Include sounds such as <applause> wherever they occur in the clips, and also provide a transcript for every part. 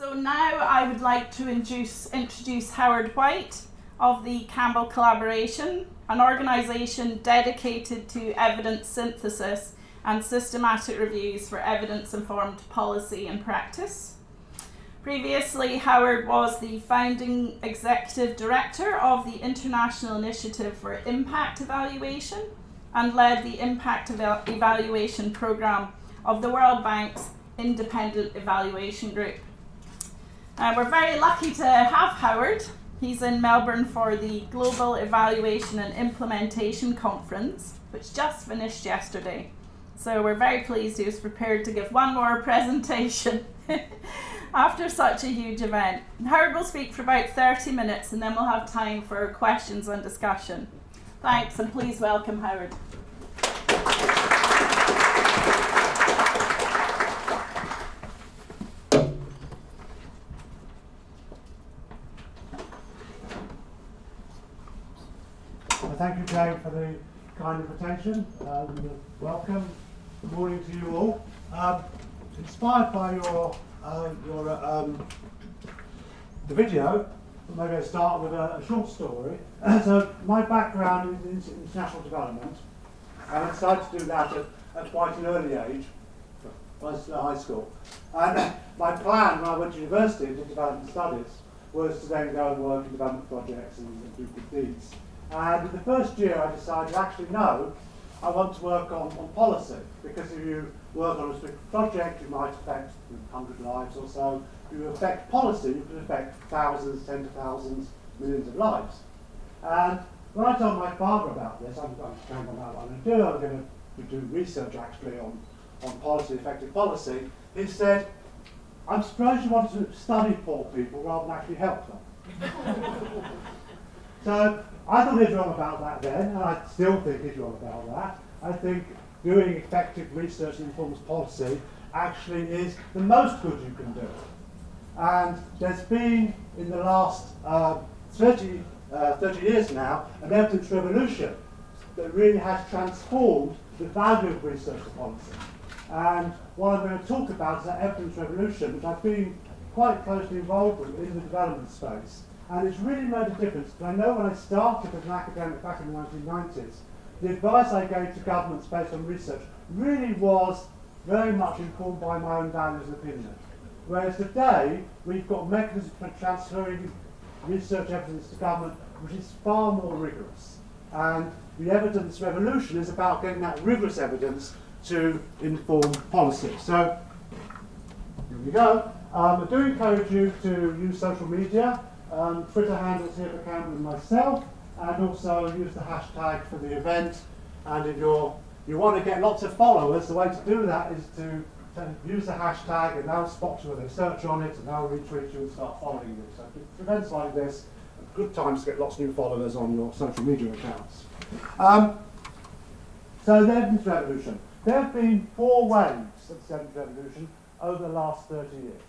So now I would like to introduce, introduce Howard White of the Campbell Collaboration, an organisation dedicated to evidence synthesis and systematic reviews for evidence informed policy and practice. Previously, Howard was the founding executive director of the International Initiative for Impact Evaluation and led the Impact Evaluation Programme of the World Bank's Independent Evaluation Group. Uh, we're very lucky to have Howard. He's in Melbourne for the Global Evaluation and Implementation Conference, which just finished yesterday. So we're very pleased he was prepared to give one more <laughs> presentation. <laughs> after such a huge event. Howard will speak for about 30 minutes and then we'll have time for questions and discussion. Thanks and please welcome Howard. Thank you, Joe, for the kind invitation. Um, welcome. Good morning to you all. Um, inspired by your uh, your, uh, um, the video, maybe I'll start with a, a short story. <clears throat> so my background is in international development, and I decided to do that at, at quite an early age, was high school. And <clears throat> my plan when I went to university and development studies was to then go and work in development projects and, and do good deeds. And in the first year I decided, actually no, I want to work on, on policy, because if you work on a specific project, you might affect 100 lives or so. If you affect policy, you can affect thousands, tens of thousands, millions of lives. And when I told my father about this, I'm, going to I'm going to do, I'm going to do research actually on, on policy, effective policy, he said, I'm surprised you want to study poor people rather than actually help them. <laughs> so I thought he was wrong about that then, and I still think he's wrong about that. I think doing effective research that informs policy actually is the most good you can do. And there's been, in the last uh, 30, uh, 30 years now, an evidence revolution that really has transformed the value of research to policy. And what I'm going to talk about is that evidence revolution, which I've been quite closely involved with in the development space. And it's really made a difference. But I know when I started as an academic back in the 1990s, the advice I gave to governments based on research really was very much informed by my own values and opinions. Whereas today, we've got mechanisms for transferring research evidence to government which is far more rigorous. And the evidence revolution is about getting that rigorous evidence to inform policy. So, here we go. Um, I do encourage you to use social media. Um, Twitter handles here for Campbell and myself and also use the hashtag for the event. And if you're, you want to get lots of followers, the way to do that is to, to use the hashtag and they'll spot you when they search on it and they'll retweet you and start following you. So events like this, good times to get lots of new followers on your social media accounts. Um, so the evidence revolution. There have been four waves of the evidence revolution over the last 30 years.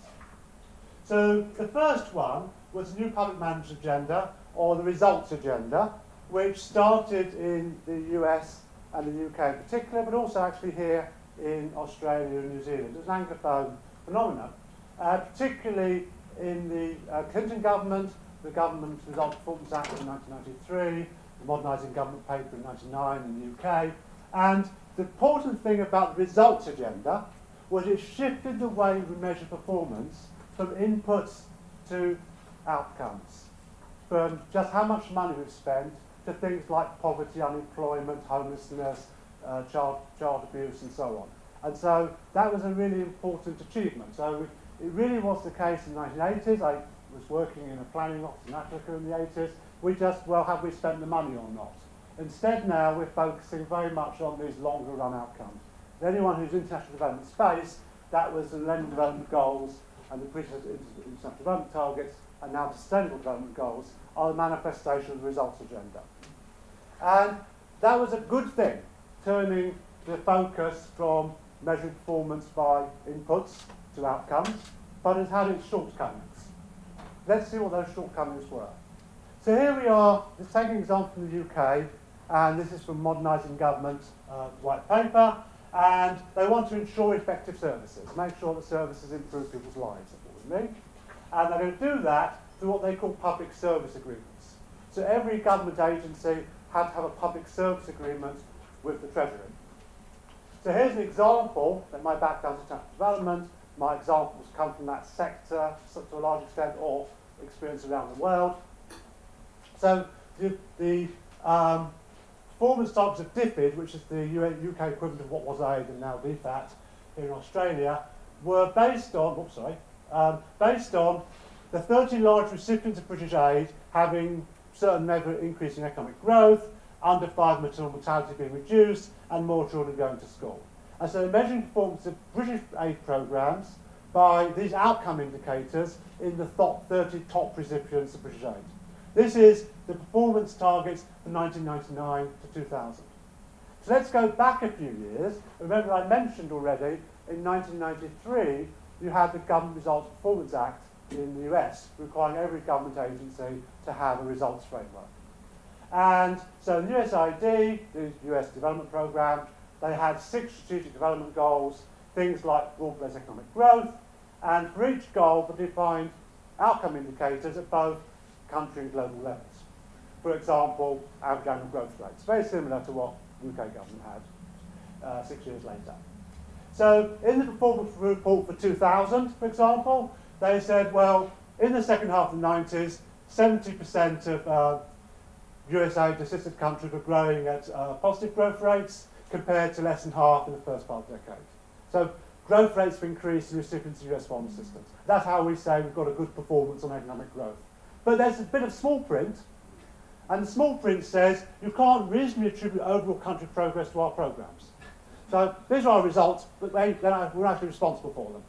So the first one was the new public management agenda, or the results agenda, which started in the US and the UK in particular, but also actually here in Australia and New Zealand. It's an Anglophone phenomenon, uh, particularly in the uh, Clinton government, the Government Result Performance Act in 1993, the Modernising Government Paper in 1999 in the UK. And the important thing about the results agenda was it shifted the way we measure performance from inputs to outcomes from just how much money we've spent to things like poverty, unemployment, homelessness, uh, child, child abuse and so on. And so that was a really important achievement. So it really was the case in the 1980s. I was working in a planning office in Africa in the 80s. We just, well, have we spent the money or not? Instead now we're focusing very much on these longer run outcomes. Anyone who's in international development space, that was the Millennium Development Goals and the previous international development targets and now the Sustainable Development Goals are the manifestation of the results agenda. And that was a good thing, turning the focus from measuring performance by inputs to outcomes, but it had its shortcomings. Let's see what those shortcomings were. So here we are, let's take an example from the UK, and this is from Modernising Government uh, white paper, and they want to ensure effective services, make sure that services improve people's lives. And they're going to do that through what they call public service agreements. So every government agency had to have a public service agreement with the Treasury. So here's an example that my background is international development. My examples come from that sector to a large extent or experience around the world. So the, the um, performance targets of DFID, which is the UK equivalent of what was aid and now DFAT here in Australia, were based on, oops, sorry, um, based on the 30 large recipients of British aid having certain level of economic growth, under five maternal mortality being reduced, and more children going to school. And so measuring performance of British aid programmes by these outcome indicators in the top 30 top recipients of British aid. This is the performance targets from 1999 to 2000. So let's go back a few years. Remember I mentioned already in 1993 you had the Government Results Performance Act in the US requiring every government agency to have a results framework. And so in USAID, the US Development Programme, they had six strategic development goals, things like broad-based economic growth, and for each goal they defined outcome indicators at both country and global levels. For example, average annual growth rates, very similar to what UK government had uh, six years later. So in the performance report for 2000, for example, they said, well, in the second half of the 90s, 70% of uh, USAID assisted countries were growing at uh, positive growth rates compared to less than half in the first part of the decade. So growth rates have increased in recipients of US foreign assistance. That's how we say we've got a good performance on economic growth. But there's a bit of small print, and the small print says you can't reasonably attribute overall country progress to our programs. So these are our results, but they, we're actually responsible for them.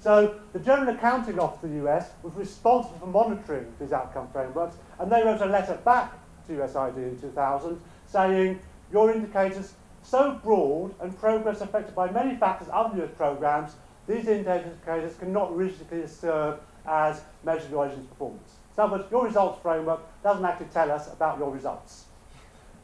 So the General Accounting Office of the US was responsible for monitoring these outcome frameworks, and they wrote a letter back to USAID in 2000 saying, your indicators so broad and progress affected by many factors other than US programs, these indicators cannot realistically serve as measure of your agency's performance. So in other words, your results framework doesn't actually tell us about your results.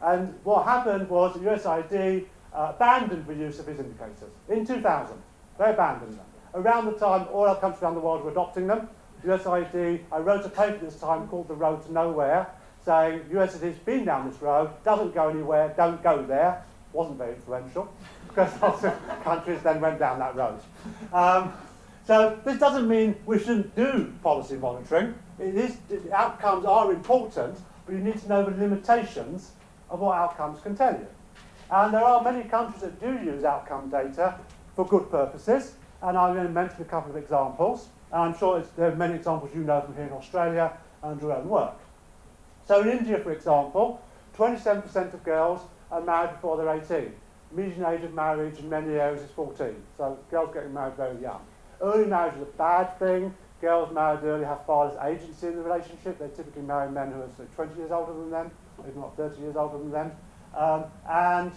And what happened was that USAID uh, abandoned the use of these indicators in 2000. They abandoned them. Around the time all our countries around the world were adopting them, USAID, I wrote a paper this time called The Road to Nowhere, saying USAID's been down this road, doesn't go anywhere, don't go there. Wasn't very influential, because <laughs> lots of countries then went down that road. Um, so this doesn't mean we shouldn't do policy monitoring. It is, outcomes are important, but you need to know the limitations of what outcomes can tell you. And there are many countries that do use outcome data for good purposes, and I'm going to mention a couple of examples. And I'm sure there are many examples you know from here in Australia and your own work. So in India, for example, 27% of girls are married before they're 18. Median age of marriage in many areas is 14. So girls getting married very young. Early marriage is a bad thing. Girls married early have far less agency in the relationship. They typically marry men who are 20 years older than them, if not 30 years older than them. Um, and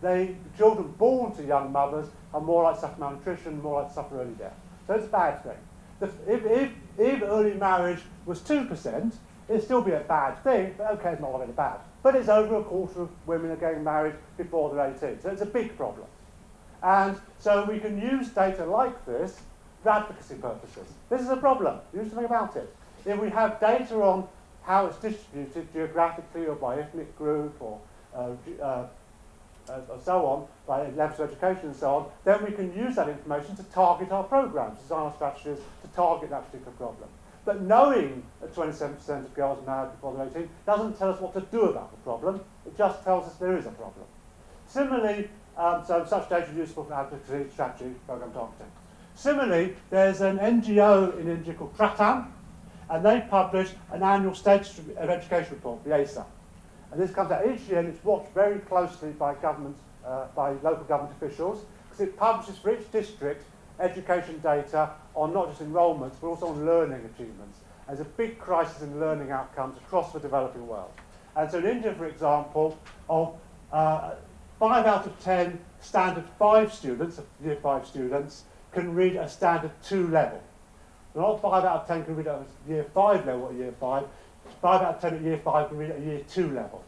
they, the children born to young mothers are more likely to suffer malnutrition, more likely to suffer early death. So it's a bad thing. If, if, if early marriage was 2%, it'd still be a bad thing, but okay, it's not really bad. But it's over a quarter of women are getting married before they're 18, so it's a big problem. And so we can use data like this for advocacy purposes. This is a problem. Do something about it. If we have data on how it's distributed geographically or by ethnic group or Uh, and uh, uh, so on, by levels of education and so on, then we can use that information to target our programs, design our strategies to target that particular problem. But knowing that 27% of girls married before they're 18 doesn't tell us what to do about the problem, it just tells us there is a problem. Similarly, um, so such data is useful for advocacy, strategy, program targeting. Similarly, there's an NGO in India called Pratham, and they publish an annual status of education report, the ASER. And this comes out each year and it's watched very closely by government, uh, by local government officials, because it publishes for each district education data on not just enrolments, but also on learning achievements. There's a big crisis in learning outcomes across the developing world. And so in India, for example, of uh, five out of 10 standard five students, year five students, can read a standard two level. Not five out of 10 can read at year five level at year five, 5 out of 10 at year 5 can read at year 2 level.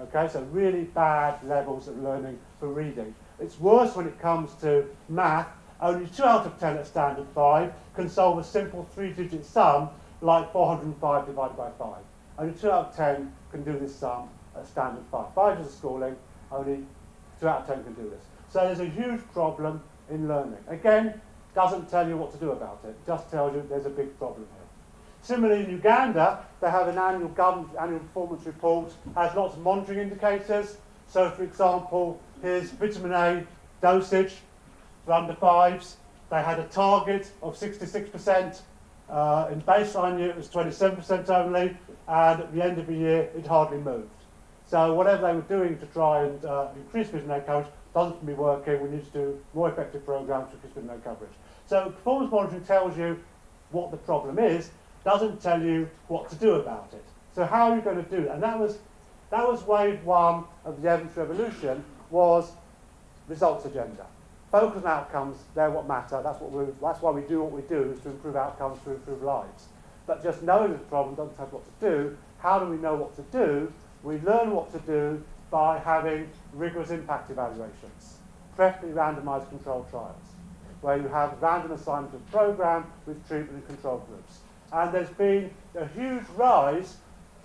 Okay, so really bad levels of learning for reading. It's worse when it comes to math, only 2 out of 10 at standard 5 can solve a simple three-digit sum like 405 divided by 5. Only 2 out of 10 can do this sum at standard 5. 5 is schooling, only 2 out of 10 can do this. So there's a huge problem in learning. Again, doesn't tell you what to do about it, just tells you there's a big problem. Similarly, in Uganda, they have an annual government annual performance report, has lots of monitoring indicators. So, for example, here's vitamin A dosage for under fives. They had a target of 66%. Uh, in baseline year, it was 27% only, and at the end of the year, it hardly moved. So whatever they were doing to try and uh, increase vitamin A coverage doesn't to be working. We need to do more effective programs to increase vitamin A coverage. So performance monitoring tells you what the problem is, doesn't tell you what to do about it. So how are you going to do that? And that was, that was wave one of the evidence revolution, was results agenda. Focus on outcomes, they're what matter. That's, what we, that's why we do what we do, is to improve outcomes, to improve lives. But just knowing the problem doesn't tell us what to do. How do we know what to do? We learn what to do by having rigorous impact evaluations, preferably randomized controlled trials, where you have random assignment of program with treatment and control groups. And there's been a huge rise.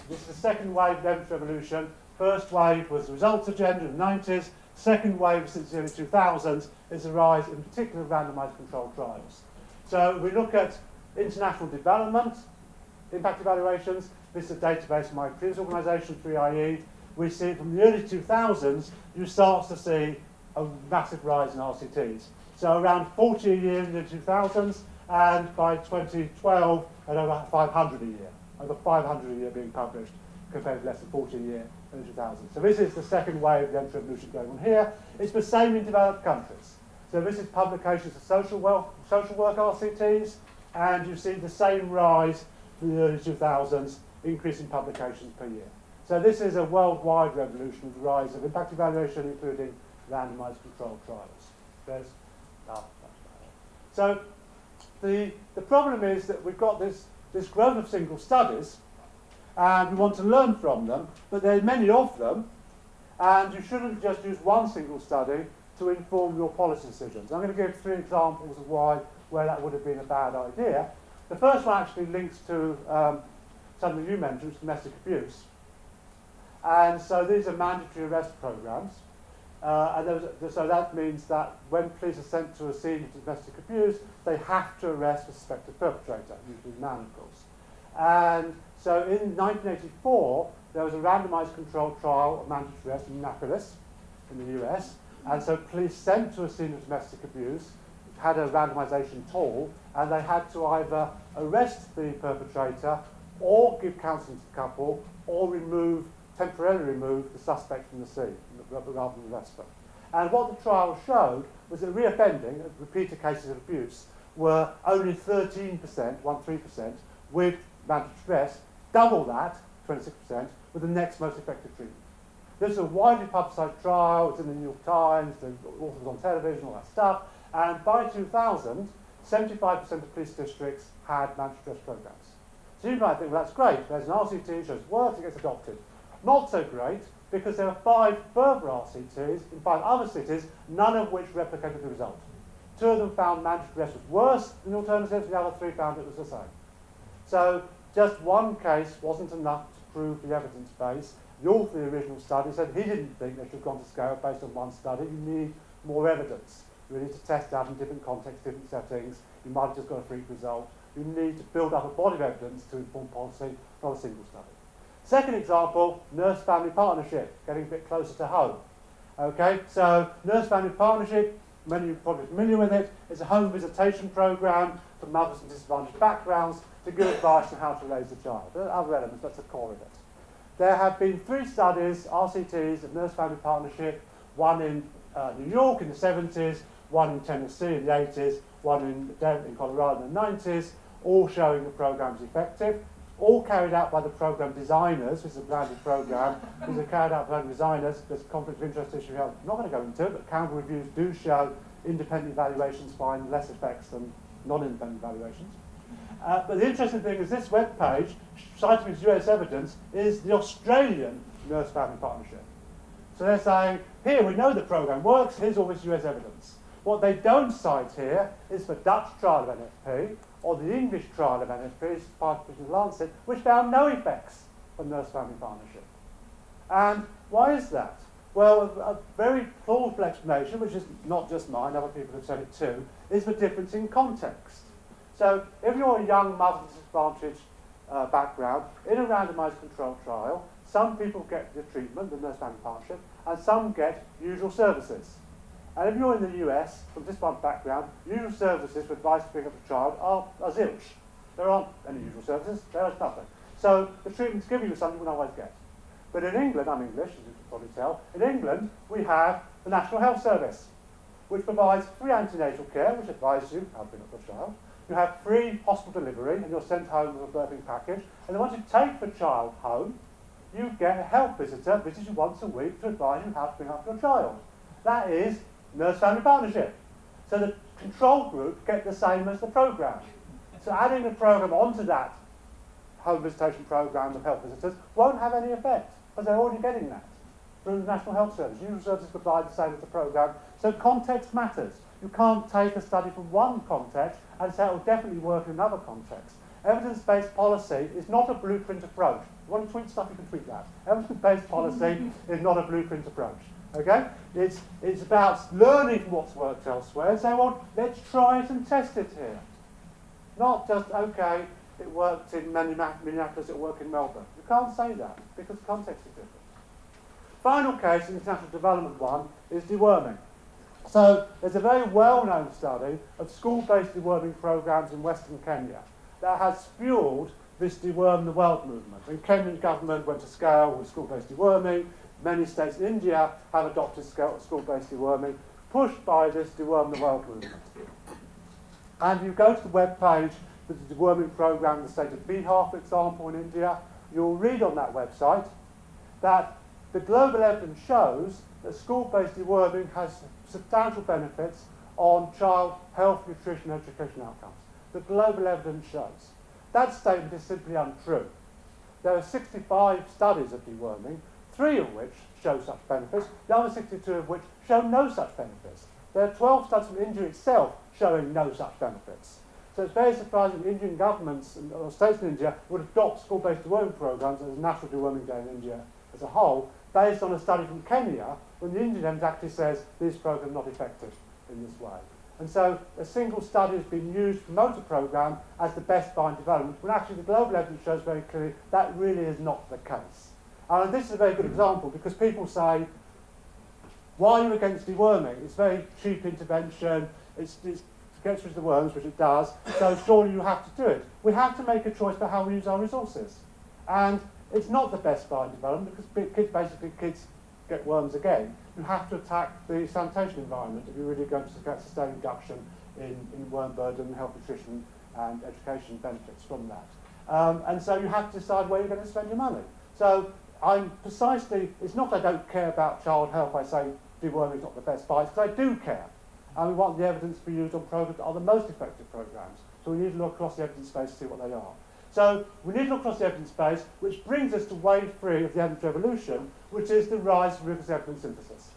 This is the second wave evidence revolution. First wave was the results agenda in the 90s. Second wave since the early 2000s is the rise in particular randomized controlled trials. So we look at international development, impact evaluations. This is a database from my previous organisation, 3IE. We see from the early 2000s, you start to see a massive rise in RCTs. So around 40 a year in the 2000s, and by 2012, at over 500 a year. Over 500 a year being published, compared to less than 40 a year in 2000. So this is the second wave of the entry revolution going on here. It's the same in developed countries. So this is publications of social, work, social work RCTs, and you see the same rise in the early 2000s, increase in publications per year. So this is a worldwide revolution of the rise of impact evaluation, including randomized controlled trials. There's, oh, so the, the problem is that we've got this, this growth of single studies, and we want to learn from them, but there are many of them, and you shouldn't just use one single study to inform your policy decisions. I'm going to give three examples of why where that would have been a bad idea. The first one actually links to um, something you mentioned, domestic abuse. And so these are mandatory arrest programs. Uh, and was, so that means that when police are sent to a scene of domestic abuse, they have to arrest a suspected perpetrator, usually a man, of course. And so in 1984, there was a randomized controlled trial of mandatory arrest in Minneapolis, in the US. And so police sent to a scene of domestic abuse had a randomization tool, and they had to either arrest the perpetrator or give counseling to the couple or remove, temporarily remove the suspect from the scene rather than arrest them. And what the trial showed was that reoffending, repeated cases of abuse, were only 13%, 13%, with mandatory stress, double that, 26%, with the next most effective treatment. This is a widely publicised trial, it's in the New York Times, the authors on television, all that stuff, and by 2000, 75% of police districts had mandatory stress programs. So you might think, well, that's great. There's an RCT, shows works, it gets adopted. Not so great, because there are five further RCTs in five other cities, none of which replicated the result. Two of them found mandatory arrest was worse than the the other three found it was the same. So just one case wasn't enough to prove the evidence base. The author of the original study said he didn't think they should have gone to scale based on one study. You need more evidence. You need to test out in different contexts, different settings. You might have just got a freak result. You need to build up a body of evidence to inform policy, not a single study. Second example, nurse-family partnership, getting a bit closer to home. Okay, so nurse-family partnership, many of you are probably familiar with it, it's a home visitation program for mothers from disadvantaged backgrounds to give advice on how to raise a child. There are other elements, that's the core of it. There have been three studies, RCTs, of nurse-family partnership, one in uh, New York in the 70s, one in Tennessee in the 80s, one in, in Colorado in the 90s, all showing the program is effective, all carried out by the program designers, this is a branded program, these are carried out by designers, there's conflict of interest issue I'm not going to go into it, but Campbell reviews do show independent evaluations find less effects than non-independent evaluations. Uh, but the interesting thing is this web page, citing US evidence, is the Australian nurse family partnership. So they're saying, here we know the program works, here's all this US evidence. What they don't cite here is the Dutch trial of NFP or the English trial of as part of the Lancet, which found no effects on nurse-family partnership. And why is that? Well, a, very plausible explanation, which is not just mine, other people have said it too, is the difference in context. So if you're a young mother disadvantaged uh, background, in a randomized controlled trial, some people get the treatment, the nurse family partnership, and some get usual services. And if you're in the US, from this one background, usual services for advice to pick up a child are, are zilch. There aren't any usual services, there is nothing. So the treatment's giving you something you will always get. But in England, I'm English, as you can probably tell, in England we have the National Health Service, which provides free antenatal care, which advises you how to bring up your child. You have free hospital delivery, and you're sent home with a birthing package. And then once you take the child home, you get a health visitor visits you once a week to advise you how to bring up your child. That is nurse-family partnership. So the control group get the same as the program. So adding the program onto that home visitation program of health visitors won't have any effect because they're already getting that through the National Health Service. Usual services provide the same as the program. So context matters. You can't take a study from one context and say it will definitely work in another context. Evidence-based policy is not a blueprint approach. You want to tweet stuff, you can tweet that. Evidence-based policy <laughs> is not a blueprint approach. Okay? It's, it's about learning what's worked elsewhere and saying, well, let's try it and test it here. Not just, okay, it worked in Minneapolis, it worked in Melbourne. You can't say that because context is different. Final case, international development one, is deworming. So there's a very well-known study of school-based deworming programs in Western Kenya that has fueled this deworm the world movement. And Kenyan government went to scale with school-based deworming. Many states in India have adopted school-based deworming, pushed by this deworm the world movement. And if you go to the web page for the deworming program in the state of Bihar, for example, in India, you'll read on that website that the global evidence shows that school-based deworming has substantial benefits on child health, nutrition, education outcomes. The global evidence shows. That statement is simply untrue. There are 65 studies of deworming, three of which show such benefits, the other 62 of which show no such benefits. There are 12 studies from India itself showing no such benefits. So it's very surprising that Indian governments or states in India would adopt school-based deworming programs as a national deworming day in India as a whole, based on a study from Kenya, when the Indian evidence actually says these programs are not effective in this way. And so a single study has been used to promote a program as the best bind development, when actually the global evidence shows very clearly that really is not the case. And this is a very good example because people say, why are you against deworming? It's very cheap intervention, it's, it's gets rid of the worms, which it does, so surely you have to do it. We have to make a choice for how we use our resources. And it's not the best bind development because kids, basically kids get worms again. You have to attack the sanitation environment if you're really going to get sustained reduction in, in worm burden, health nutrition and education benefits from that. Um, and so you have to decide where you're going to spend your money. So I'm precisely, it's not I don't care about child health, I say deworming is not the best buy, because I do care. And we want the evidence to be used on programs that are the most effective programs. So we need to look across the evidence space to see what they are. So we need to look across the evidence base, which brings us to wave three of the evidence revolution, which is the rise of rigorous evidence synthesis.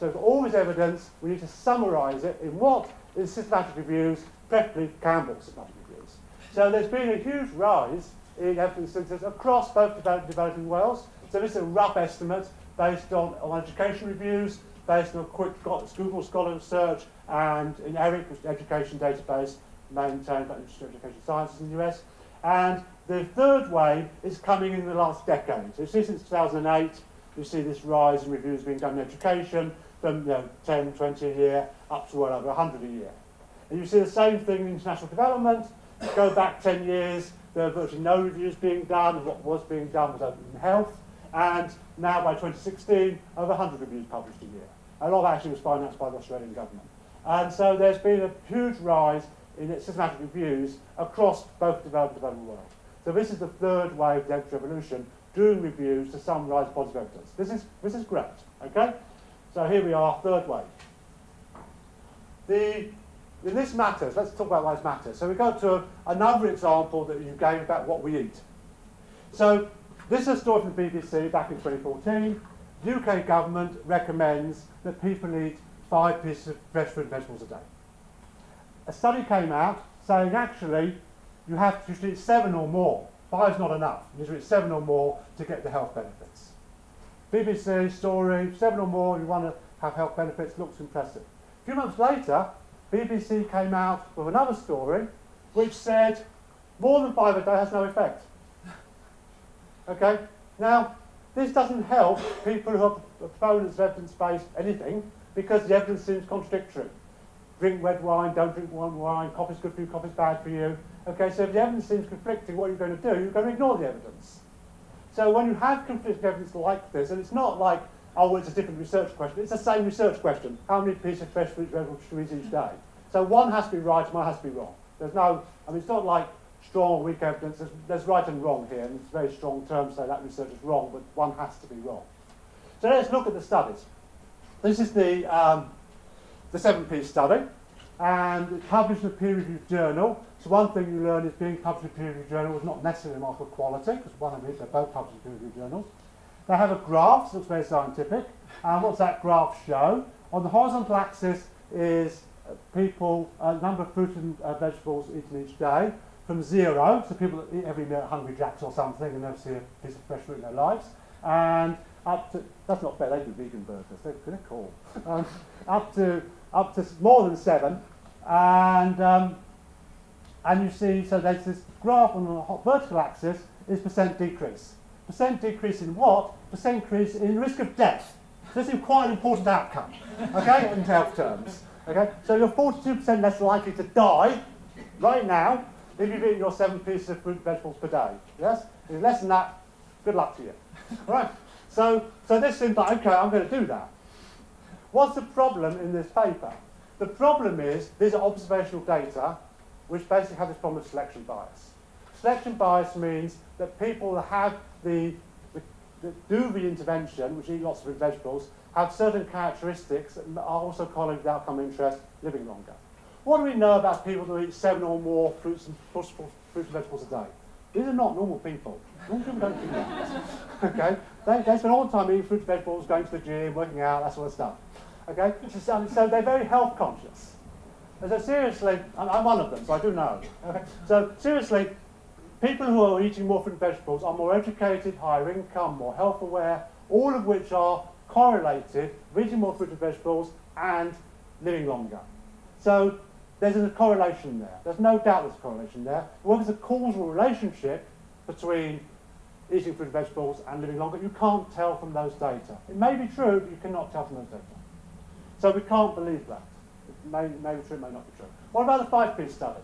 So for all this evidence, we need to summarise it in what is systematic reviews, preferably Campbell's systematic reviews. So there's been a huge rise in evidence synthesis across both developed and developing worlds. So this is a rough estimate based on, on education reviews, based on a quick Google Scholar search, and in ERIC, which is the education database maintained by the Institute of Education Sciences in the US. And the third wave is coming in the last decade. So you see since 2008, you see this rise in reviews being done in education from you know, 10, 20 a year up to well over 100 a year. And you see the same thing in international development. Go back 10 years, there were virtually no reviews being done, what was being done was open health. And now by 2016, over 100 reviews published a year. A lot of actually was financed by the Australian government. And so there's been a huge rise in systematic reviews across both developed and developing world. So this is the third wave of the revolution, doing reviews to summarise positive evidence. This is, this is great, okay? So here we are, third wave. The, and this matters, let's talk about why this matters. So we go to another example that you gave about what we eat. So this is a story from the BBC back in 2014. UK government recommends that people eat five pieces of fresh fruit and vegetables a day. A study came out saying actually you have to eat seven or more. Five is not enough. You need to eat seven or more to get the health benefits. BBC story, seven or more, you want to have health benefits, looks impressive. A few months later, BBC came out with another story which said more than five a day has no effect. Okay? Now, this doesn't help people who are proponents of evidence-based anything because the evidence seems contradictory. Drink red wine, don't drink one wine, coffee's good for you, coffee's bad for you. Okay, so if the evidence seems conflicting, what are you going to do? You're going to ignore the evidence. So when you have conflicting evidence like this, and it's not like, oh, it's a different research question, it's the same research question. How many pieces of fresh fruit should we eat each day? So one has to be right one has to be wrong. There's no, I mean, it's not like strong or weak evidence. There's, there's right and wrong here, and it's very strong term to say that research is wrong, but one has to be wrong. So let's look at the studies. This is the, um, the seven-piece study, and it's published in a peer-reviewed journal. So one thing you learn is being published in a peer-reviewed journal is not necessarily a mark of quality, because one of these, they're both published in peer-reviewed journals. They have a graph, so looks very scientific. And what's that graph show? On the horizontal axis is people, uh, number of fruit and uh, vegetables eaten each day, from zero, so people that eat every meal at Hungry Jacks or something and never see a piece of fresh fruit in their lives, and up to, that's not fair, they do vegan burgers, they're, they're cool, um, up to up to more than seven, and um, and you see, so there's this graph on the vertical axis is percent decrease. Percent decrease in what? Percent increase in risk of death. This is quite an important outcome, okay, in health terms. Okay, so you're 42% less likely to die right now if you've eaten your seven pieces of fruit and vegetables per day. Yes? If less than that, good luck to you. <laughs> right? So, so this seems like, okay, I'm going to do that. What's the problem in this paper? The problem is these are observational data which basically have this problem of selection bias. Selection bias means that people that have the, the that do the intervention, which eat lots of vegetables, have certain characteristics that are also correlated with outcome interest living longer. What do we know about people who eat seven or more fruits and, fruits and vegetables a day? These are not normal people. Normal people don't do that. <laughs> okay? They, they spend all the time eating fruits and vegetables, going to the gym, working out, that sort of stuff. Okay? So, so they're very health conscious. And so seriously, I'm, I'm one of them, so I do know. Okay? So seriously, people who are eating more fruit and vegetables are more educated, higher income, more health aware, all of which are correlated with eating more fruit and vegetables and living longer. So there's a correlation there. There's no doubt there's a correlation there. Well, there's a causal relationship between eating fruit and vegetables and living longer. You can't tell from those data. It may be true, but you cannot tell from those data. So we can't believe that. It may, may be true, it may not be true. What about the five-piece study?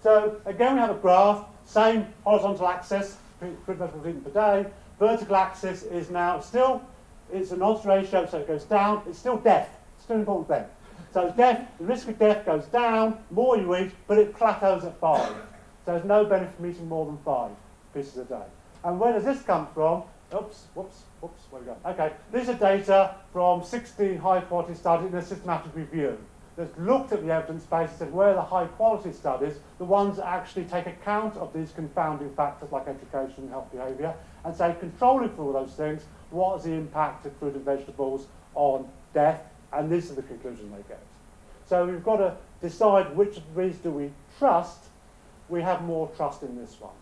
So again, we have a graph, same horizontal axis, fruit and vegetables eaten per day. Vertical axis is now still, it's an odds ratio, so it goes down. It's still death. It's still an important thing. So death, the risk of death goes down, more you eat, but it plateaus at five. So there's no benefit from eating more than five pieces a day. And where does this come from? Oops, whoops, whoops, where we go? Okay, these are data from 16 high quality studies in a systematic review that's looked at the evidence base and said where are the high quality studies, the ones that actually take account of these confounding factors like education and health behaviour, and say controlling for all those things, what is the impact of fruit and vegetables on death and this is the conclusion they get. So we've got to decide which of these do we trust. We have more trust in this one.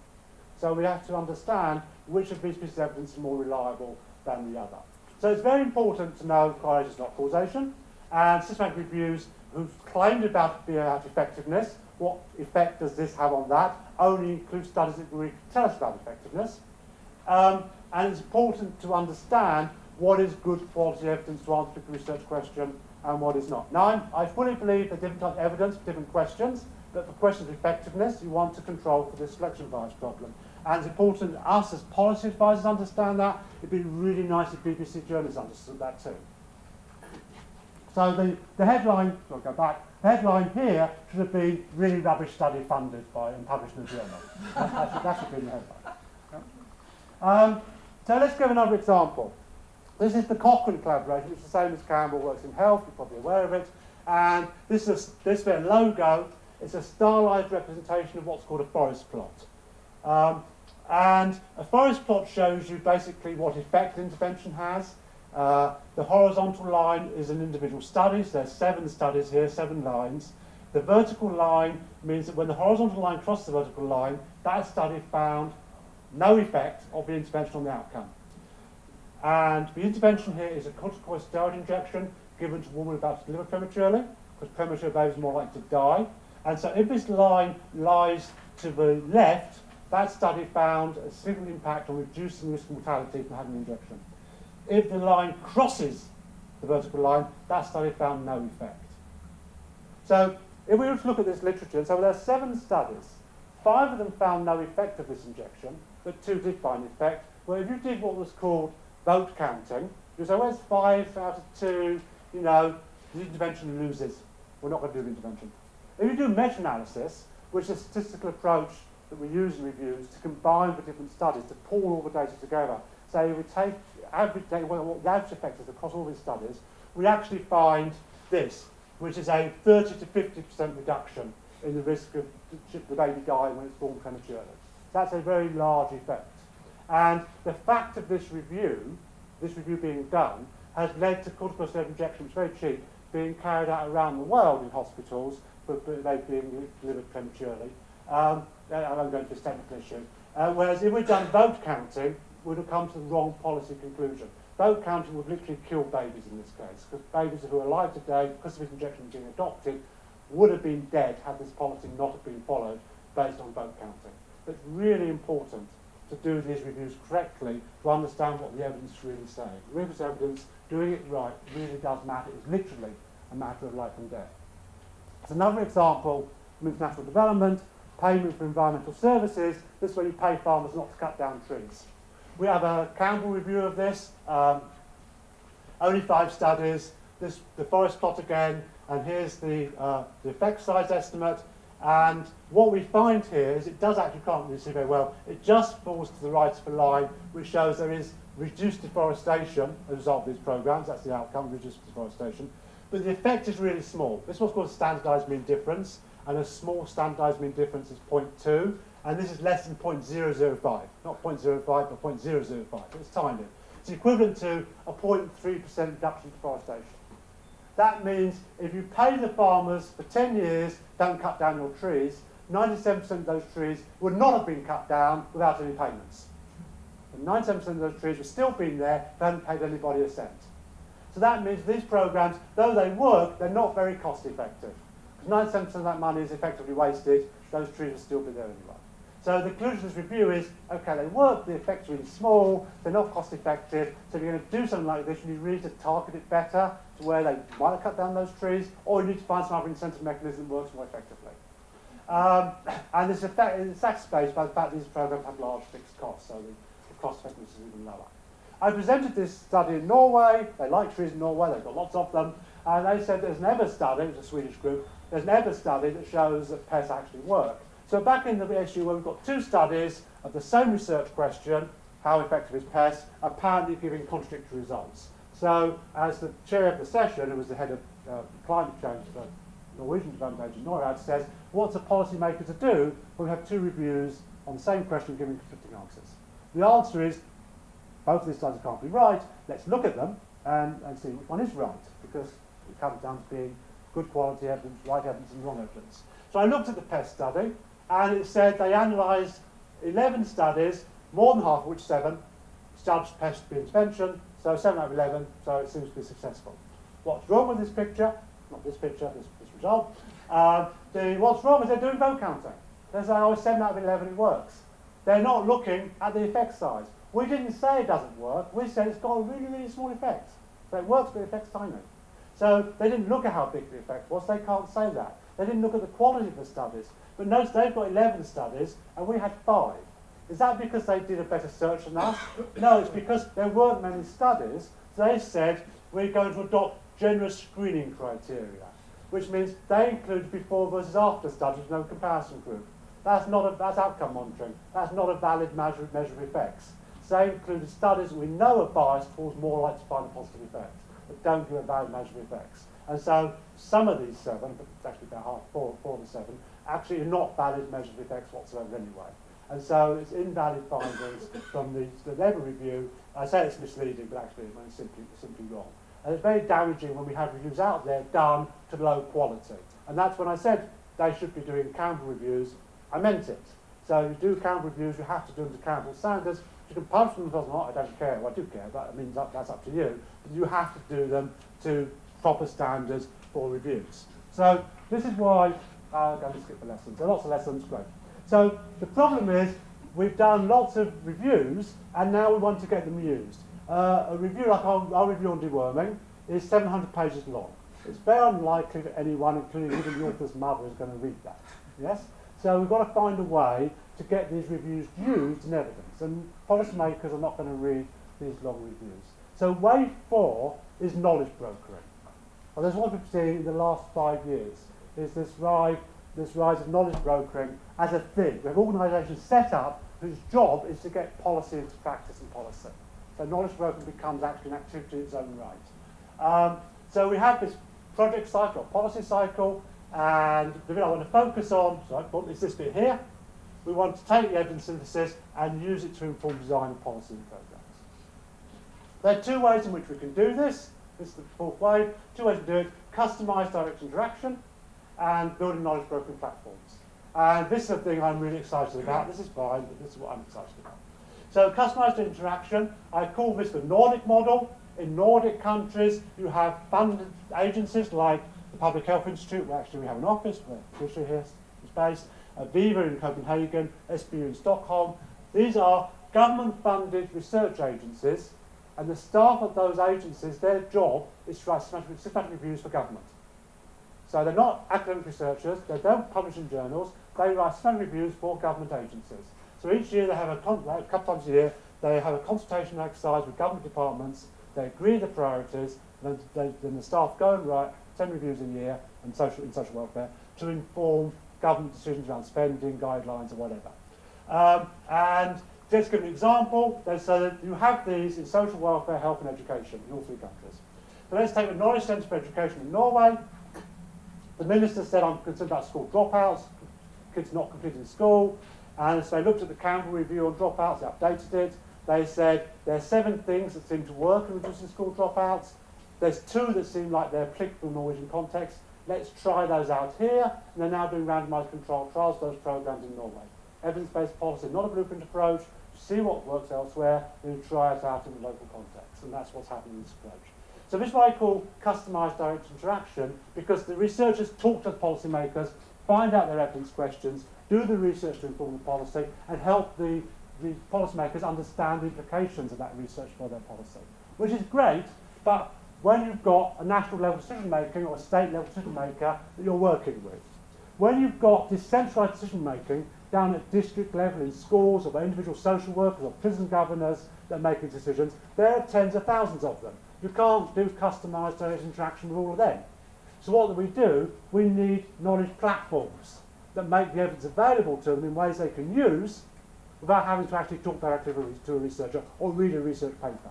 So we have to understand which of these pieces of evidence is more reliable than the other. So it's very important to know correlation is not causation. And systematic reviews who've claimed about, about effectiveness, what effect does this have on that, only include studies that really tell us about effectiveness. Um, and it's important to understand what is good quality evidence to answer the research question and what is not. Now, i fully believe that different types of evidence for different questions, but for questions of effectiveness, you want to control for this selection bias problem. And it's important that us as policy advisors understand that. It'd be really nice if BBC journalists understood that too. So the, the headline, I'll go back, the headline here should have been really rubbish study funded by and published in the journal. <laughs> that, should, that should be the headline. Um, so let's give another example. This is the Cochrane collaboration, which is the same as Campbell Works in Health, you're probably aware of it. And this is a, this their logo. It's a stylized representation of what's called a forest plot. Um, and a forest plot shows you basically what effect intervention has. Uh, the horizontal line is an individual study, so there's seven studies here, seven lines. The vertical line means that when the horizontal line crosses the vertical line, that study found no effect of the intervention on the outcome. And the intervention here is a corticosteroid injection given to a woman about to deliver prematurely, because premature babies are more likely to die. And so if this line lies to the left, that study found a significant impact on reducing risk of mortality from having an injection. If the line crosses the vertical line, that study found no effect. So if we were to look at this literature, so there are seven studies. Five of them found no effect of this injection, but two did find effect. Well, if you did what was called vote counting, you say, it's five out of two, you know, the intervention loses. We're not going to do the intervention. If you do meta-analysis, which is a statistical approach that we use in reviews to combine the different studies, to pull all the data together, say we take average data, what the average effect is across all these studies, we actually find this, which is a 30 to 50% reduction in the risk of the baby dying when it's born prematurely. That's a very large effect. And the fact of this review, this review being done, has led to corticosteroid injection, which is very cheap, being carried out around the world in hospitals, but, but they being delivered prematurely. Um, I won't go into this technical issue. Uh, whereas if we'd done vote counting, we'd have come to the wrong policy conclusion. Vote counting would literally kill babies in this case, because babies who are alive today, because of this injection being adopted, would have been dead had this policy not have been followed based on vote counting. That's really important to do these reviews correctly to understand what the evidence is really saying. Rigorous evidence, doing it right, really does matter. It's literally a matter of life and death. It's another example from international development, payment for environmental services. This is where you pay farmers not to cut down trees. We have a Campbell review of this. Um, only five studies. This the forest plot again, and here's the, uh, the effect size estimate. And what we find here is it does actually can't really see very well. It just falls to the right of the line, which shows there is reduced deforestation as a result of these programs. That's the outcome, reduced deforestation. But the effect is really small. This is what's called standardized mean difference, and a small standardized mean difference is 0.2, and this is less than 0.005. Not 0.05, but 0.005. It's tiny. It's equivalent to a 0.3% reduction in deforestation. That means if you pay the farmers for 10 years, don't cut down your trees, 97% of those trees would not have been cut down without any payments. And 97% of those trees would still been there they hadn't paid anybody a cent. So that means these programs, though they work, they're not very cost effective. Because 97% of that money is effectively wasted, those trees will still be there anyway. So the conclusion of this review is, okay, they work, the effect's are really small, they're not cost effective, so if you're going to do something like this, you need really to target it better to where they might have cut down those trees, or you need to find some other incentive mechanism that works more effectively. Um, <coughs> and this effect is exacerbated by the fact these programs have large fixed costs, so the, the cost effectiveness is even lower. I presented this study in Norway, they like trees in Norway, they've got lots of them, and they said there's an EBA study, it's a Swedish group, there's an EBA study that shows that pests actually work. So back in the issue where we've got two studies of the same research question, how effective is PES, apparently giving contradictory results. So as the chair of the session, who was the head of uh, climate change for Norwegian Development Agency, NORAD, says, what's a policymaker to do when we have two reviews on the same question giving conflicting answers? The answer is, both of these studies can't be right, let's look at them and, and see which one is right, because it comes down to being good quality evidence, right evidence and wrong evidence. So I looked at the PES study, and it said they analysed 11 studies, more than half of which, seven, judged PES intervention, so 7 out of 11, so it seems to be successful. What's wrong with this picture? Not this picture, this, this result. Uh, the, what's wrong is they're doing vote counting. They say, oh, 7 out of 11, it works. They're not looking at the effect size. We didn't say it doesn't work, we said it's got a really, really small effect. So it works, but the effect's tiny. So they didn't look at how big the effect was, they can't say that. They didn't look at the quality of the studies. But notice they've got 11 studies and we had five. Is that because they did a better search than us? No, it's because there weren't many studies. They said we're going to adopt generous screening criteria, which means they include before versus after studies, no comparison group. That's not a, that's outcome monitoring. That's not a valid measure, measure of effects. So they included studies we know are biased towards more likely to find a positive effect, but don't give a valid measure of effects. And so some of these seven, but it's actually about half, four, four of the seven, actually are not valid measures of effects whatsoever anyway. And so it's invalid findings from the, the level review. I say it's misleading, but actually it's simply, simply wrong. And it's very damaging when we have reviews out there done to low quality. And that's when I said they should be doing Campbell reviews. I meant it. So you do Campbell reviews, you have to do them to Campbell standards. You can publish them or not, I don't care. Well, I do care, but I mean, that's up to you. But you have to do them to proper standards for reviews. So this is why uh, I'm going to skip the lessons. There are lots of lessons, great. So the problem is we've done lots of reviews and now we want to get them used. Uh, a review like our, our, review on deworming is 700 pages long. It's very unlikely that anyone, including even the author's mother, is going to read that. Yes? So we've got to find a way to get these reviews used in evidence. And policymakers are not going to read these long reviews. So wave four is knowledge brokering. There's what we've seen in the last five years, is this rise, this rise of knowledge brokering as a thing. We have organisations set up whose job is to get policy into practice and policy. So knowledge brokering becomes actually an activity in its own right. Um, so we have this project cycle, policy cycle, and the bit I want to focus on sorry, is this bit here. We want to take the evidence synthesis and use it to inform design of policy and programs. There are two ways in which we can do this. This is the fourth way. Two ways to do it. Customised direct interaction and building knowledge brokering platforms. And this is the thing I'm really excited about. This is fine, but this is what I'm excited about. So customised interaction, I call this the Nordic model. In Nordic countries, you have funded agencies like the Public Health Institute, where actually we have an office, where Tricia here is based, uh, VIVE in Copenhagen, SBU in Stockholm. These are government-funded research agencies, and the staff of those agencies, their job is to write systematic reviews for government. So they're not academic researchers, they don't publish in journals, they write systematic reviews for government agencies. So each year they have a, a couple times a year, they have a consultation exercise with government departments, they agree the priorities, and then, they, then the staff go and write 10 reviews a year in social, in social welfare to inform government decisions around spending, guidelines, or whatever. Um, and just give an example, so that you have these in social welfare, health and education in all three countries. So let's take the knowledge centre for education in Norway. The minister said, I'm concerned about school dropouts, kids not completing school. And so they looked at the Campbell review on dropouts, they updated it. They said there are seven things that seem to work in reducing school dropouts. There's two that seem like they're applicable in the Norwegian context. Let's try those out here. And they're now doing randomized controlled trials, those programs in Norway. Evidence-based policy, not a blueprint approach. See what works elsewhere, then try it out in the local context. And that's what's happening in this approach. So this is what I call customized direct interaction, because the researchers talk to the policymakers, find out their evidence questions, do the research to inform the policy, and help the, the policymakers understand the implications of that research for their policy. Which is great, but when you've got a national level decision making or a state level decision maker that you're working with. When you've got decentralized decision making down at district level in schools or by individual social workers or prison governors that are making decisions, there are tens of thousands of them. You can't do customized interaction with all of them. So what do we do? We need knowledge platforms that make the evidence available to them in ways they can use without having to actually talk directly to a researcher or read a research paper.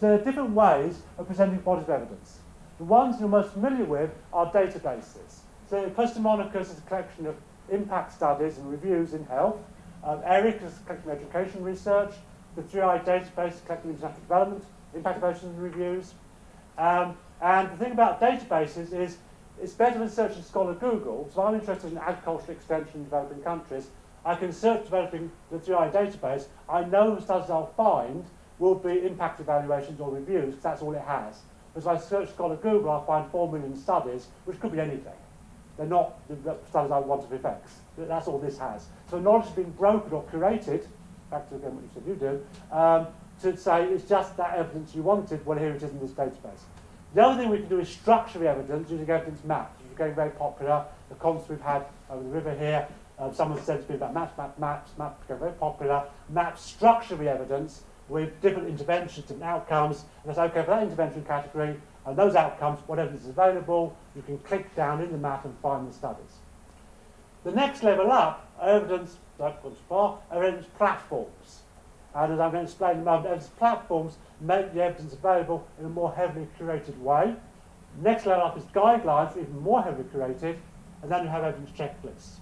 So there are different ways of presenting bodies of evidence. The ones you're most familiar with are databases. So Monicus is a collection of impact studies and reviews in health. Um, ERIC is collecting education research. The 3ie database is collecting international development, impact evaluations and reviews. Um, and the thing about databases is it's better than searching Scholar Google. So I'm interested in agricultural extension in developing countries. I can search developing the 3ie database. I know the studies I'll find will be impact evaluations or reviews, because that's all it has. As I search Scholar Google, I'll find 4 million studies, which could be anything. They're not the I want of effects. That's all this has. So knowledge has been broken or curated, back to again what you said you do, um, to say it's just that evidence you wanted, well here it is in this database. The other thing we can do is structure the evidence using evidence maps, which is getting very popular. The conference we've had over the river here, um, someone said to me about maps, maps, maps, maps became very popular. Maps structure the evidence with different interventions and outcomes. And that's okay for that intervention category and those outcomes, whatever is available, you can click down in the map and find the studies. The next level up are evidence, like far, evidence platforms. And as I'm going to explain in a moment, evidence platforms make the evidence available in a more heavily curated way. Next level up is guidelines, even more heavily curated, and then you have evidence checklists.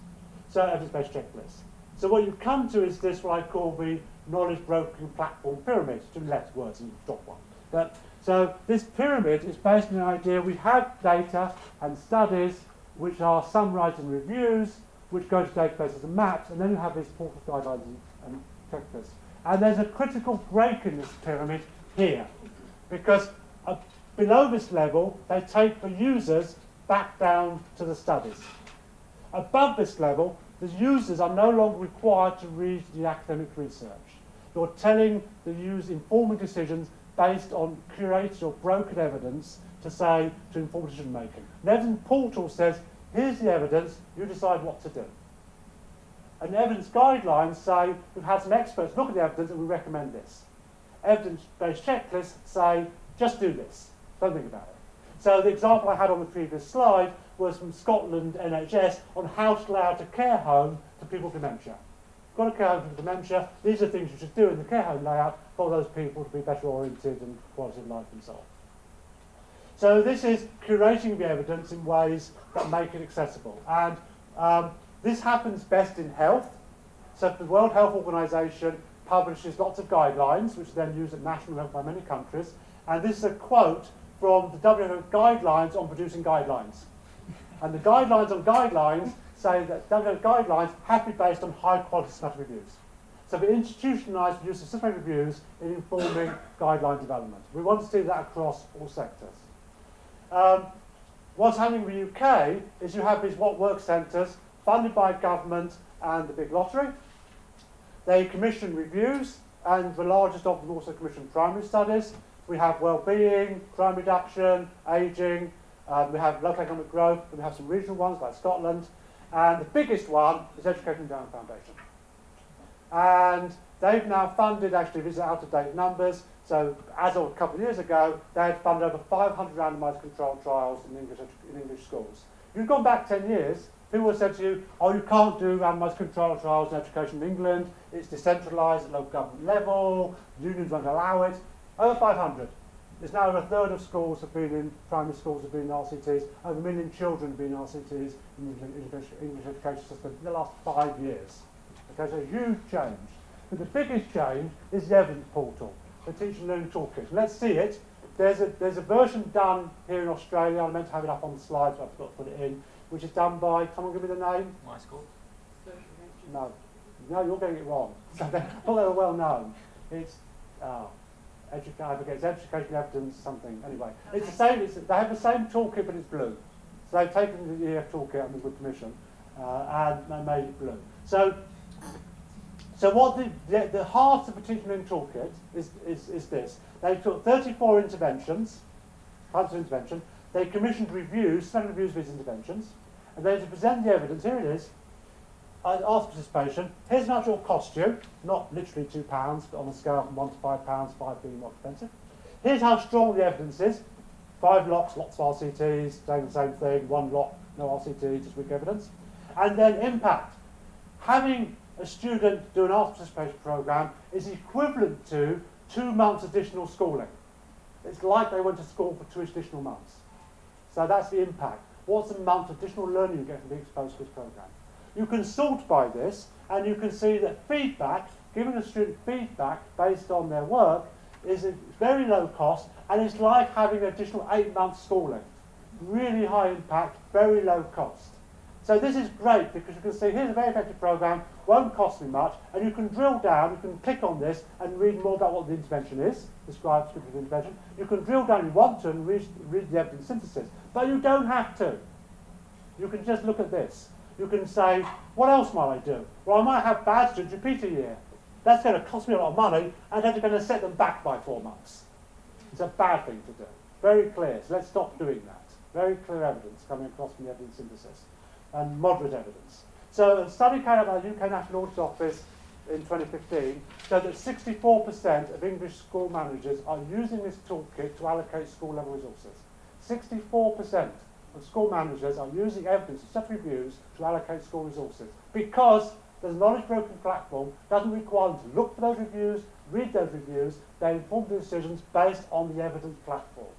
So evidence-based checklists. So what you come to is this what I call the knowledge broking platform pyramid. Two less words and drop one. But, so this pyramid is based on the idea we have data and studies which are summarized in reviews, which go to databases and maps, and then you have these portal guidelines and, checklists. And there's a critical break in this pyramid here, because uh, below this level, they take the users back down to the studies. Above this level, the users are no longer required to read the academic research. You're telling the users informing decisions based on curated or broken evidence to say to inform decision making. The evidence portal says, here's the evidence, you decide what to do. And evidence guidelines say, we've had some experts look at the evidence and we recommend this. Evidence-based checklists say, just do this, don't think about it. So the example I had on the previous slide was from Scotland NHS on how to out a care home to people with dementia. Got a care home for dementia, these are things you should do in the care home layout for those people to be better oriented and quality of life and so on. So this is curating the evidence in ways that make it accessible. And um, this happens best in health. So the World Health Organization publishes lots of guidelines, which are then used at national level by many countries. And this is a quote from the WHO guidelines on producing guidelines. And the guidelines on guidelines say that guidelines have to be based on high quality systematic reviews. So we institutionalised the use of systematic reviews in informing guideline development. We want to see that across all sectors. Um, what's happening in the UK is you have these what work centres funded by government and the big lottery. They commission reviews, and the largest of them also commission primary studies. We have well-being, crime reduction, ageing, um, we have local economic growth, and we have some regional ones like Scotland, and the biggest one is Education Endowment Foundation. And they've now funded, actually these are out-of-date numbers, so as of a couple of years ago, they had funded over 500 randomised controlled trials in English, in English schools. If you've gone back 10 years, people have said to you, oh, you can't do randomised controlled trials in education in England, it's decentralised at local government level, unions won't allow it. Over 500. There's now over a third of schools have been in, primary schools have been in RCTs, over a million children have been in RCTs in the English, English education system in the last five years. Okay, so a huge change. But the biggest change is the evidence portal the Teaching and Learning Toolkit. Let's see it. There's a, there's a version done here in Australia, I meant to have it up on the slides, but I forgot to put it in, which is done by, come on, give me the name? My school? No. No, you're getting it wrong. <laughs> So they, thought they were well known. It's, oh, educa I forget, it's education evidence something. Anyway, it's the same, it's, they have the same toolkit, but it's blue. So they've taken the EEF toolkit under good permission uh, and made it blue. So so what the, the, the heart of the in toolkit is, is, is this. They took 34 interventions, types of intervention, they commissioned reviews, seven reviews of these interventions, and then to present the evidence, here it is, uh, ask participation, here's it will cost you, not literally two pounds, but on a scale from one to five pounds, five being more expensive. Here's how strong the evidence is, five lots, lots of RCTs, saying the same thing, one lot, no RCT, just weak evidence. And then impact. Having a student do an after participation program is equivalent to two months additional schooling. It's like they went to school for two additional months. So that's the impact. What's the amount of additional learning you get from being exposed to this program? You can sort by this, and you can see that feedback, giving a student feedback based on their work, is a very low cost, and it's like having an additional eight months schooling. Really high impact, very low cost. So this is great because you can see here's a very effective program, won't cost me much, and you can drill down, you can click on this and read more about what the intervention is, describe the intervention. You can drill down if you want to and read, read the evidence synthesis, but you don't have to. You can just look at this. You can say, what else might I do? Well, I might have bad students repeat a year. That's going to cost me a lot of money, and then you're going to set them back by four months. It's a bad thing to do. Very clear. So let's stop doing that. Very clear evidence coming across from the evidence synthesis and moderate evidence. So a study carried out by the UK National Audit Office in 2015 showed that 64% of English school managers are using this toolkit to allocate school level resources. 64% of school managers are using evidence of such reviews to allocate school resources because the knowledge broking platform doesn't require them to look for those reviews, read those reviews, they inform the decisions based on the evidence platform.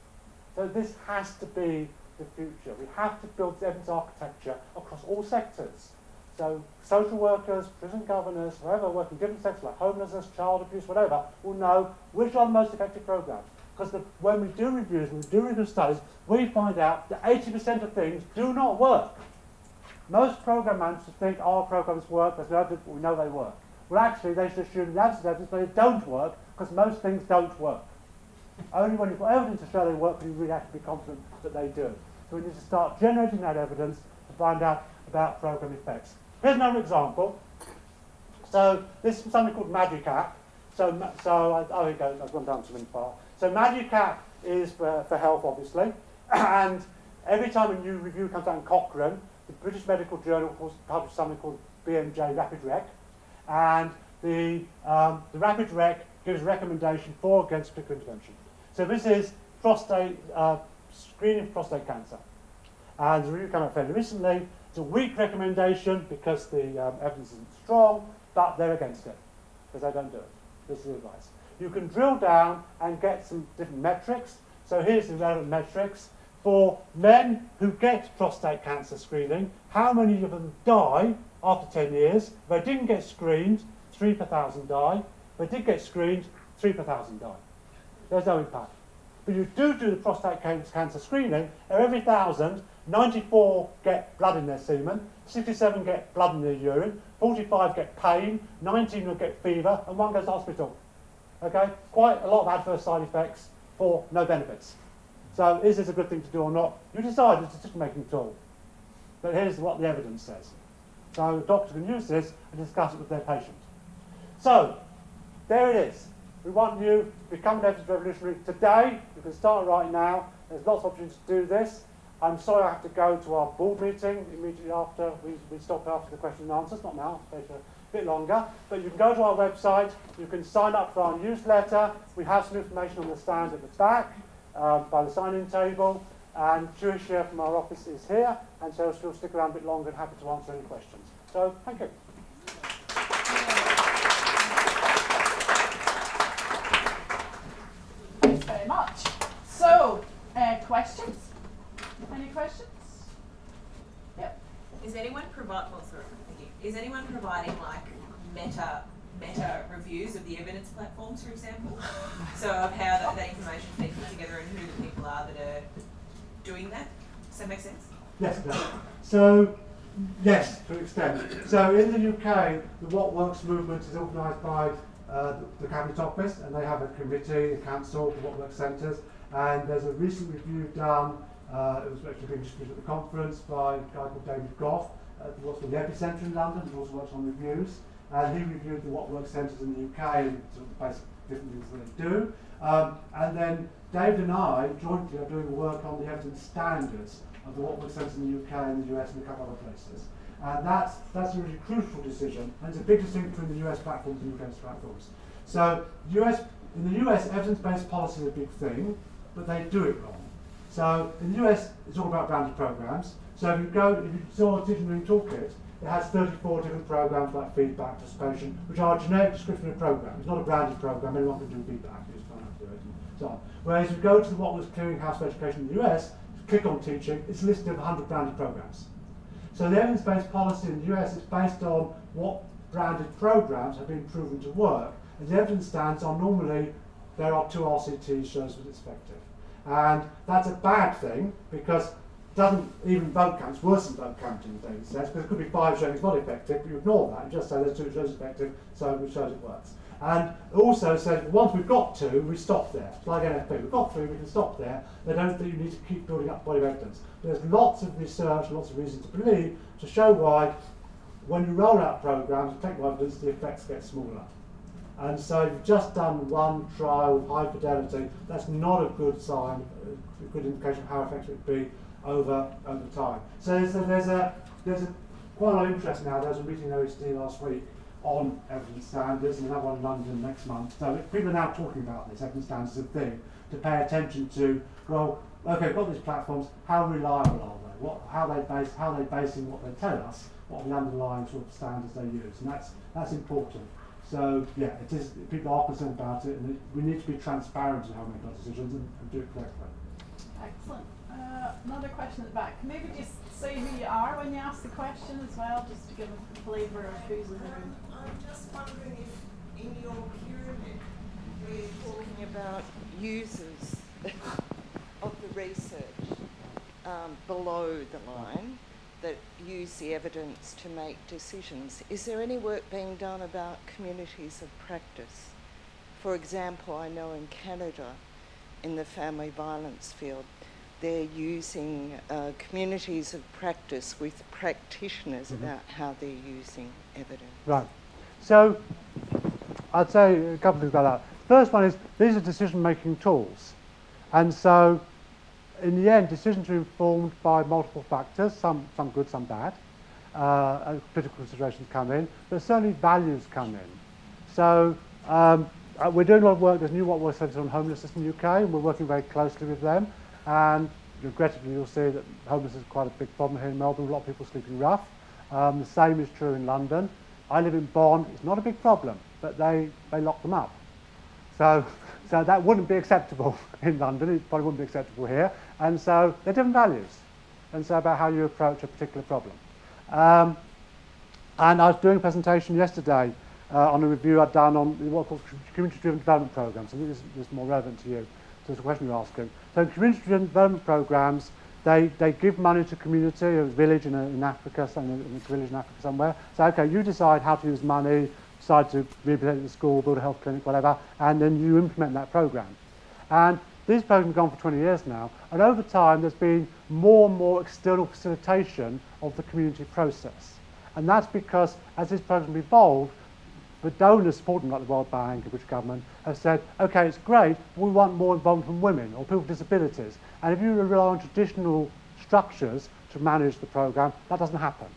So this has to be the future. We have to build evidence architecture across all sectors So social workers, prison governors, whoever work in different sectors like homelessness, child abuse, whatever, will know which are the most effective programs. Because when we do reviews, when we do review studies, we find out that 80% of things do not work. Most program managers think our programs work because we know they work. Well, actually, they should assume the of evidence they don't work because most things don't work. Only when you've got evidence to show they work can you really have to be confident that they do. So we need to start generating that evidence to find out about program effects. Here's another example. So this is something called Magic App. So, so I, oh, it goes, I've gone down to many far. So Magic is for, for health, obviously. <clears throat> and every time a new review comes out in Cochrane, the British Medical Journal publishes something called BMJ Rapid Rec. And the, um, the Rapid Rec gives a recommendation for or against particular intervention. So this is prostate, uh, screening prostate cancer. And the review came out fairly recently. It's a weak recommendation because the um, evidence isn't strong, but they're against it because they don't do it. This is the advice. You can drill down and get some different metrics. So here's the relevant metrics. For men who get prostate cancer screening, how many of them die after 10 years? If they didn't get screened, 3 per thousand die. If they did get screened, 3 per thousand die. There's no impact. But you do do the prostate cancer screening, every thousand, 94 get blood in their semen, 67 get blood in their urine, 45 get pain, 19 will get fever, and one goes to hospital. Okay? Quite a lot of adverse side effects for no benefits. So is this a good thing to do or not? You decide it's a decision-making tool. But here's what the evidence says. So the doctor can use this and discuss it with their patient. So, there it is. We want you to become an evidence revolutionary today. You can start right now. There's lots of opportunities to do this. I'm sorry I have to go to our board meeting immediately after. We, we stop after the question and answers, not now, a bit longer. But you can go to our website. You can sign up for our newsletter. We have some information on the stand at the back um, by the sign-in table. And Tricia from our office is here, and so she'll stick around a bit longer and happy to answer any questions. So, thank you. Thanks very much. So, uh, questions? Any questions? Yep. Is anyone provide? Well, sorry, thank you. Is anyone providing like meta meta reviews of the evidence platforms, for example? so of how that, that information is being put together and who the people are that are doing that. Does that make sense? Yes. No. So yes, to an extent. So in the UK, the What Works movement is organised by uh, the, Cabinet Office, and they have a committee, a council, the What Works centres, and there's a recent review done, uh, it was actually being distributed at the conference by a guy called David Gough, uh, for the EPPI-Centre in London, who also works on reviews. And he reviewed the What Works centres in the UK and sort of basic different things that they do. Um, and then David and I jointly are doing work on the evidence standards of the What Works centres in the UK and the US and a couple other places. And that's, that's a really crucial decision, and it's a big distinction between the US platforms and the UK platforms. So US, in the US, evidence-based policy is a big thing but they do it wrong. So in the US, it's all about branded programs. So if you go, if you saw a Digital Toolkit, it has 34 different programs like feedback, participation, which are a generic description of program. It's not a branded program, anyone can do feedback, don't have to do it, so. Whereas if you go to the What Works Clearinghouse for Education in the US, click on teaching, it's a list of 100 branded programs. So the evidence-based policy in the US is based on what branded programs have been proven to work. And the evidence stands on normally there are two RCTs shows that it's effective. And that's a bad thing because doesn't even vote count, it's worse than vote counting data sets, because it could be five showing it's not effective, but you ignore that, and just say there's two shows effective, so it shows it works. And also says once we've got two, we stop there. Like NFP, we've got three, we can stop there. They don't think you need to keep building up body of evidence. There's lots of research, lots of reason to believe to show why when you roll out programs technical evidence, the effects get smaller. And so you've just done one trial with high fidelity. That's not a good sign, a good indication of how effective it would be over over time. So there's a, there's a there's a quite a lot of interest now. There was a meeting in OECD last week on evidence standards, and another one in London next month. So people are now talking about this evidence standards of thing to pay attention to. Well, okay, we've got these platforms. How reliable are they? What how they base how they basing what they tell us? What are the underlying sort of standards they use? And that's that's important. So yeah, it is. People are concerned about it, and it, we need to be transparent in how we make our decisions and, and do it correctly. Excellent. Uh, Another question at the back. Can maybe just say who you are when you ask the question as well, just to give a flavour of who's in the room. I'm just wondering if in your pyramid, where you're talking about users <laughs> of the research um, below the line that use the evidence to make decisions, is there any work being done about communities of practice? For example, I know in Canada, in the family violence field, they're using uh, communities of practice with practitioners Mhm. about how they're using evidence. Right. So I'd say a couple of things about that. First one is these are decision-making tools. And so in the end, decisions are informed by multiple factors, some, some good, some bad. Uh, political considerations come in, but certainly values come in. So um, uh, we're doing a lot of work, there's new What Works Centre on Homelessness in the UK, and we're working very closely with them. And regrettably, you'll see that homelessness is quite a big problem here in Melbourne, a lot of people sleeping rough. Um, the same is true in London. I live in Bond, it's not a big problem, but they, they lock them up. So, <laughs> so that wouldn't be acceptable <laughs> in London, it probably wouldn't be acceptable here. And so they're different values. And so about how you approach a particular problem. Um, and I was doing a presentation yesterday uh, on a review I'd done on what called community-driven development programs. I think this, this is more relevant to you, to the question you're asking. So community-driven development programs, they, they give money to community, a village in, a, in Africa, some, in a village in Africa somewhere. So, okay, you decide how to use money, decide to rehabilitate the school, build a health clinic, whatever, and then you implement that program. And these programs have gone for 20 years now, and over time there's been more and more external facilitation of the community process. And that's because as this program evolved, the donors supporting like the World Bank and British government have said, okay, it's great, but we want more involvement from women or people with disabilities. And if you rely on traditional structures to manage the program, that doesn't happen.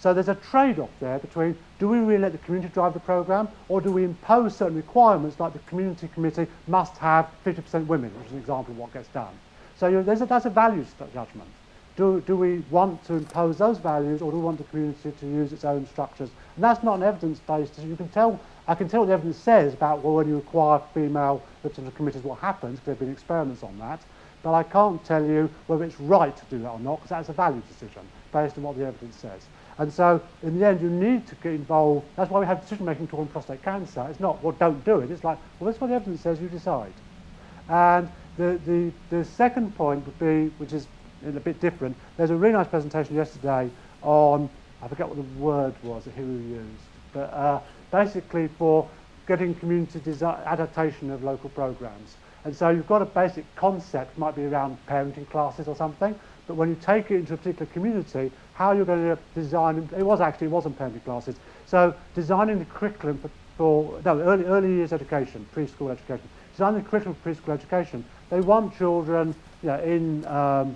So there's a trade-off there between do we really let the community drive the program or do we impose certain requirements like the community committee must have 50% women, which is an example of what gets done. So you know, a, that's a values judgment. Do, do we want to impose those values or do we want the community to use its own structures? And that's not an evidence-based, you can tell, I can tell what the evidence says about well, when you require female representative committees what happens, because there have been experiments on that, but I can't tell you whether it's right to do that or not, because that's a value decision based on what the evidence says. And so, in the end, you need to get involved. That's why we have decision-making tool on prostate cancer. It's not, well, don't do it. It's like, well, that's what the evidence says, you decide. And the, the, the second point would be, which is a bit different, there's a really nice presentation yesterday on, I forget what the word was that who used, but uh, basically for getting community adaptation of local programs. And so you've got a basic concept, might be around parenting classes or something, but when you take it into a particular community, how you're going to design, it was actually, it wasn't parenting classes, so designing the curriculum for, for no, early, early years education, preschool education, designing the curriculum for preschool education, they want children you know, in, um,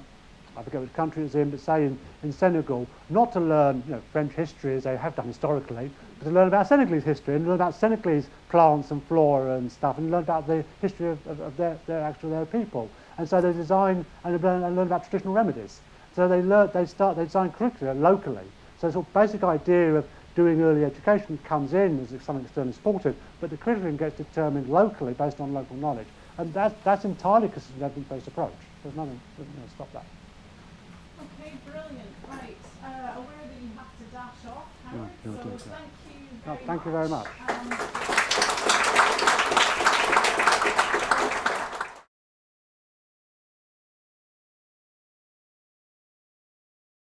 I forget which country it's in, but say in, in Senegal, not to learn you know, French history as they have done historically, to learn about Senegalese history and learn about Senegalese plants and flora and stuff and learn about the history of, of, of their, their actual their people. And so they design and learn, and learn about traditional remedies. So they learn, they start, they design curricula locally. So the sort of basic idea of doing early education comes in as something externally supported, but the curriculum gets determined locally based on local knowledge. And that, that's entirely because it's an evidence-based approach. There's nothing that you know, stop that. Okay, brilliant. Right. Uh, aware that you have to dash off, Howard. you'll so do it, thank you Thank you very much. Um,